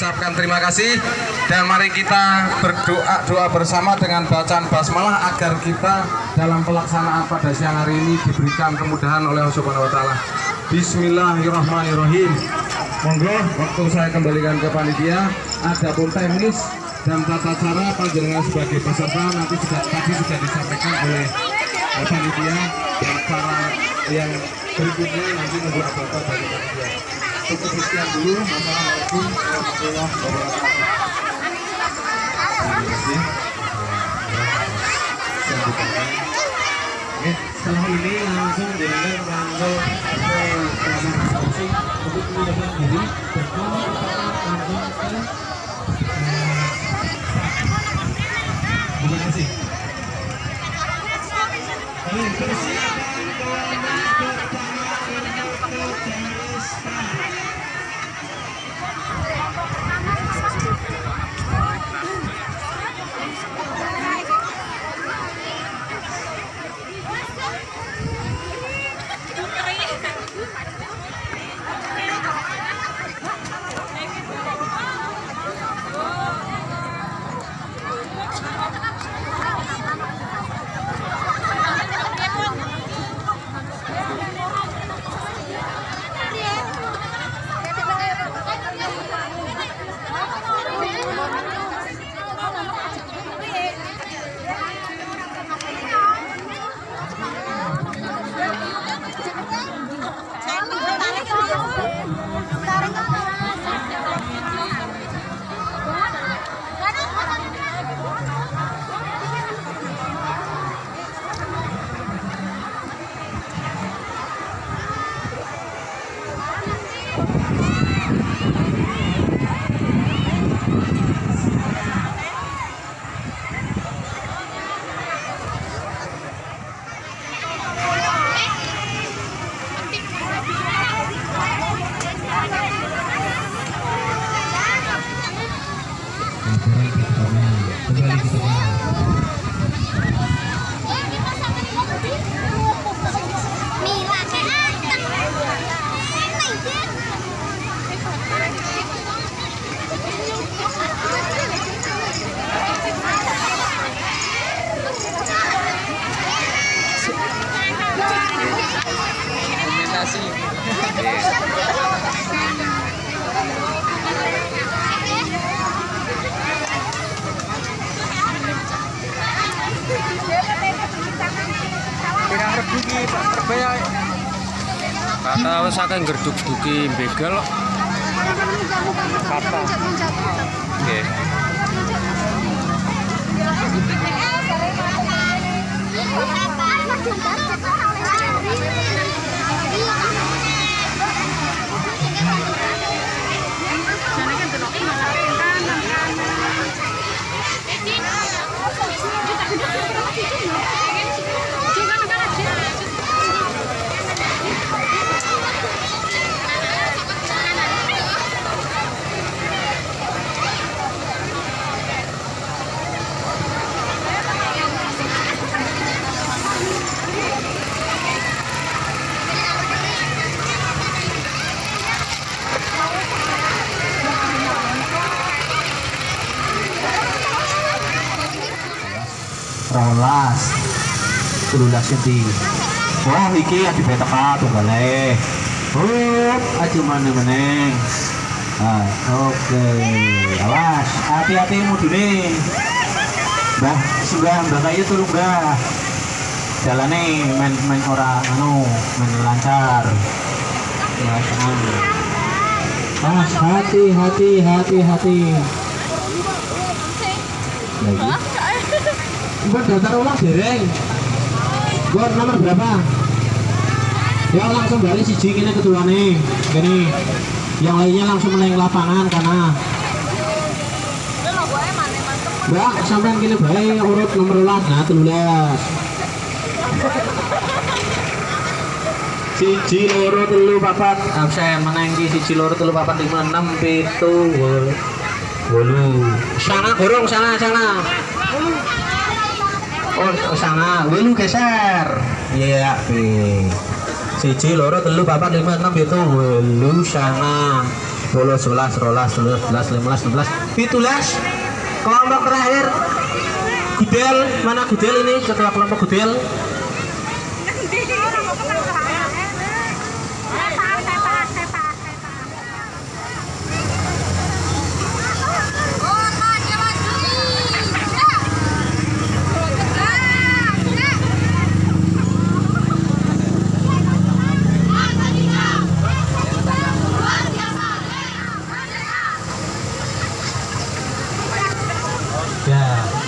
kasih dan mari kita berdoa doa bersama dengan bacaan basmalah agar kita dalam pelaksanaan pada siang hari ini diberikan kemudahan oleh Allah Subhanahu wa taala. Bismillahirrahmanirrahim. Monggo waktu saya kembalikan ke panitia ada pun teknis dan tata cara panjenengan sebagai peserta nanti sudah tadi sudah disampaikan oleh panitia dan cara yang berikutnya nanti menunggu apa dari panitia. Cukup sekian dulu. Wassalamualaikum warahmatullahi wabarakatuh. Terima kasih. Oke, setelah ini langsung dengan masing untuk memudahkan diri kita langsung ke Terima kasih. Oke, persiapan Kata wis akeh ngerduk-duki begal kok. Rolas telulas senti wah iki adi beteka tunggale hup aja mana meneng ah oke. Awas hati-hati mudune. Mbah sudah mbah kayu tolong mbah. Jalane men men ora anu men lancar. Ya Mas, hati, hati, hati, hati. Lagi. Buat daftar ulang dereng. Buat nomor berapa? Ya langsung balik siji kene ketuane. Gini. Yang lainnya langsung meneng lapangan karena Mbak, sampean kene bae urut nomor 12. Nah, 13. Siji loro telu papat. Absen meneng ki siji loro telu papat lima enam pitu wolu. Wolu. Sana gorong sana sana. Oh, oh sama. Lu geser. Iya yeah, siji loro telu bapak lima enam itu lu sangat puluh sebelas rolas sebelas sebelas belas sebelas. Fitulas kelompok terakhir. Gudel. Mana gudel ini? Setelah kelompok gudel. Yeah.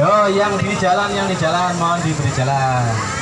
oh yang di jalan, yang di jalan, mohon diberi jalan.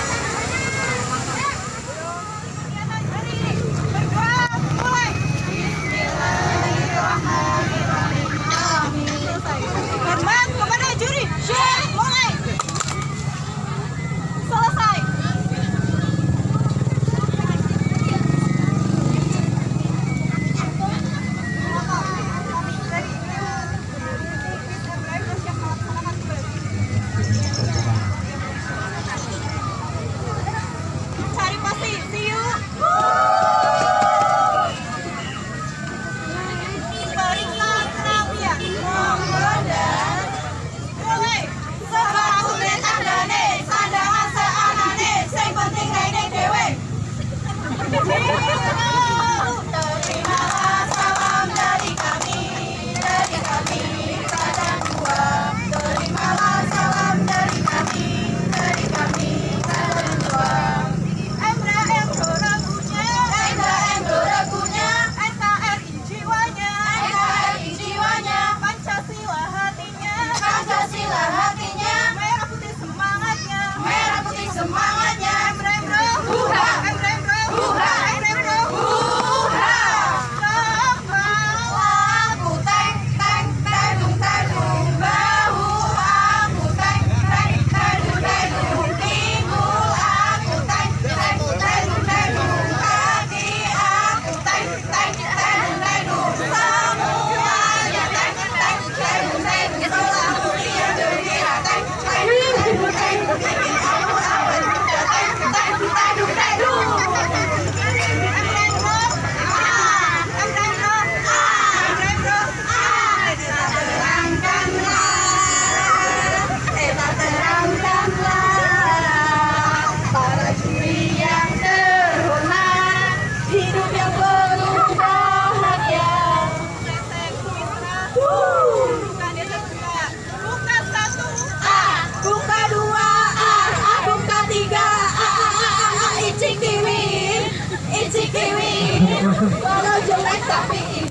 我了酒来撒飞